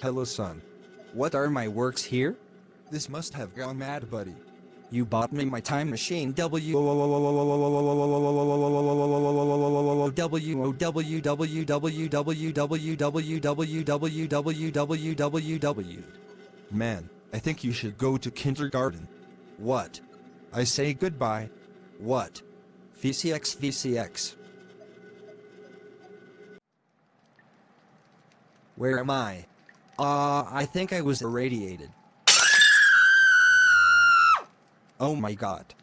Hello, son. What are my works here? This must have gone mad, buddy. You bought me my time machine W W Man, I think you should go to kindergarten. What? I say goodbye. What? VCX VCX. Where am I? Uh, I think I was irradiated. Oh my god.